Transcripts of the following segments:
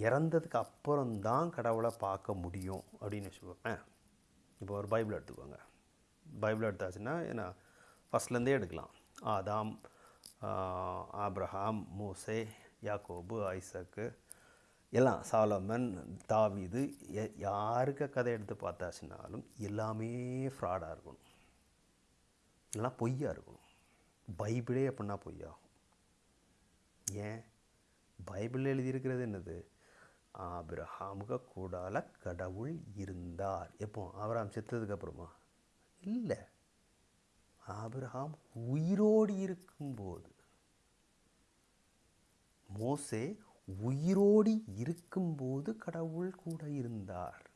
இறந்ததுக்கு அப்புறம்தான் கடவுளை பார்க்க முடியும் அப்படின்னு வச்சுக்கோங்க இப்போ ஒரு பைபிள் எடுத்துக்கோங்க. பைபிள் எடுத்தாச்சுன்னா ஏன்னா ஃபஸ்ட்லேருந்தே எடுக்கலாம். ஆதாம் ஆப்ரஹாம் மூசே யாக்கோபு ஐசக்கு எல்லாம் சாலமன் தாவிது எ- யாருக்கு கதை எடுத்து பார்த்தாச்சுனாலும் எல்லாமே ஃப்ராடாக இருக்கணும். எல்லாம் பொய்யாக இருக்கணும். பைபிளே அப்படின்னா பொய்யாகும். ஏன்? பைபிளில் எழுதியிருக்கிறது என்னது? ஆபிரஹாமுக கூடால கடவுள் இருந்தார். எப்போ? ஆபிரஹாம் செத்ததுக்கு அப்புறமா? இல்லை. ஆபிரஹாம் உயிரோடு இருக்கும்போது. மோசே உயிரோடு இருக்கும்போது கடவுள் கூட இருந்தார்.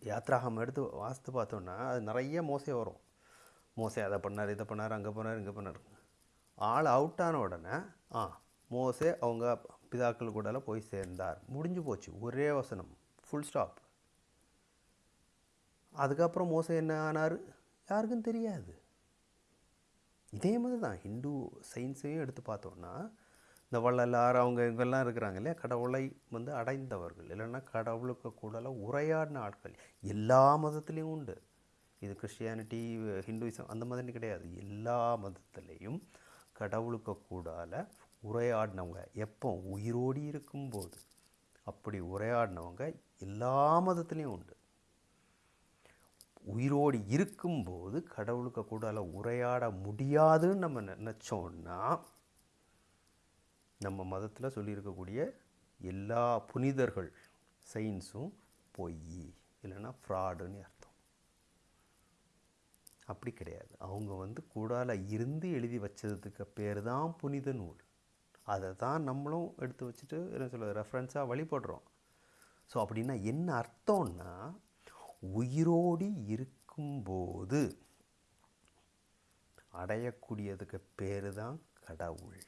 யாத்ராகம் எடுத்து வாஸ்து பார்த்தோன்னா அது நிறைய மோசை வரும். மோசை அதை பண்ணார் இதை பண்ணார் அங்கே பண்ணார் இங்கே பண்ணார் ஆள் அவுட்டான உடனே ஆ மோசே அவங்க பிதாக்கள் கூடலாம் போய் சேர்ந்தார். முடிஞ்சு போச்சு. ஒரே வசனம். ஃபுல் ஸ்டாப் அதுக்கப்புறம் மோசே என்ன ஆனார்? யாருக்கும் தெரியாது. இதே மாதிரி தான். ஹிந்து சயின்ஸையும் எடுத்து பார்த்தோன்னா இந்த வள்ளலார் அவங்க இவங்கெல்லாம் இருக்கிறாங்க இல்லையா? கடவுளை வந்து அடைந்தவர்கள். இல்லைன்னா கடவுளுக்கு கூடலாம் உரையாடின ஆட்கள். எல்லா மதத்துலேயும் உண்டு. இது கிறிஸ்டியானிட்டி ஹிந்துவிசம் அந்த மாதிரி கிடையாது. எல்லா மதத்துலேயும் கடவுளுக்கு கூடால உரையாடினவங்க எப்போ உயிரோடி இருக்கும்போது அப்படி உரையாடினவங்க எல்லா மதத்துலேயும் உண்டு. உயிரோடு இருக்கும்போது கடவுளுக்கு கூடால உரையாட முடியாதுன்னு நம்ம நினச்சோன்னா நம்ம மதத்தில் சொல்லியிருக்கக்கூடிய எல்லா புனிதர்கள் சயின்ஸும் பொய் இல்லைன்னா ஃப்ராடுன்னு அர்த்தம். அப்படி கிடையாது. அவங்க வந்து கூடால இருந்து எழுதி வச்சதுக்கு பேர் தான் புனித நூல். அதை தான் நம்மளும் எடுத்து வச்சுட்டு என்ன சொல்ல ரெஃபரன்ஸாக வழிபடுறோம். ஸோ அப்படின்னா என்ன அர்த்தம்னா உயிரோடி இருக்கும்போது அடையக்கூடியதுக்கு பேர் தான் கடவுள்.